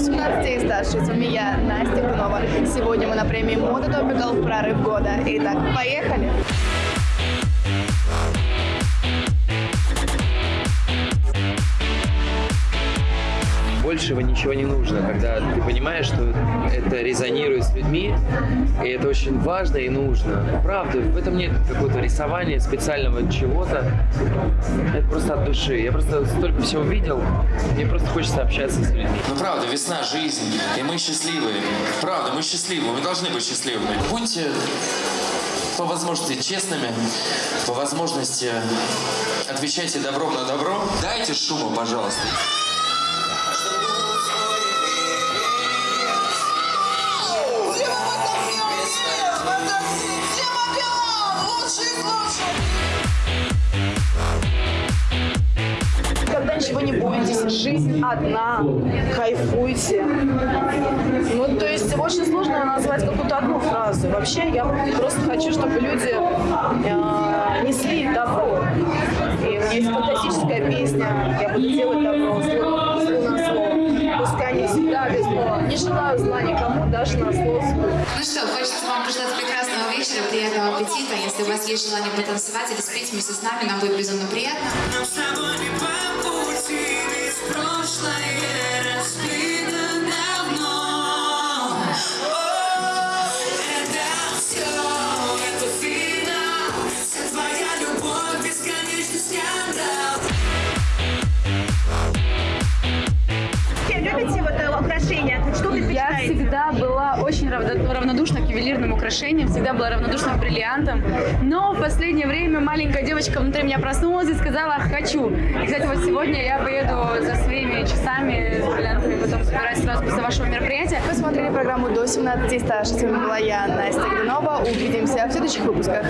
18 и старше. С вами я, Настя Гунова. Сегодня мы на премии Мода Topical «Прорыв года». Итак, поехали! Большего ничего не нужно, когда ты понимаешь, что это резонирует с людьми, и это очень важно и нужно. Правда, в этом нет какого-то рисования, специального чего-то. Это просто от души. Я просто столько всего видел, мне просто хочется общаться с людьми. Ну правда, весна, жизнь, и мы счастливые. Правда, мы счастливы, мы должны быть счастливыми. Будьте по возможности честными, по возможности отвечайте добром на добро. Дайте шуму, пожалуйста. Ничего не бойтесь, жизнь одна, кайфуйте. Ну, то есть очень сложно назвать какую-то одну фразу. Вообще, я просто хочу, чтобы люди э, несли добро. И у меня есть фантастическая песня «Я буду делать добро, зло, зло на зло». Пускай не всегда без зло. Не желаю зла никому, даже на зло. Ну что, хочется вам пожелать прекрасного вечера, приятного аппетита. Если у вас есть желание потанцевать или спеть вместе с нами, нам будет безумно приятно. Всегда была очень равно- равнодушна к ювелирным украшениям, всегда была равнодушна к бриллиантам. Но в последнее время маленькая девочка внутри меня проснулась и сказала «хочу». И, кстати, вот сегодня я поеду за своими часами с бриллиантами, потом собираюсь сразу после вашего мероприятия. Вы смотрели программу «До 17 и старше». С вами была я, Настя Гринова. Увидимся в следующих выпусках.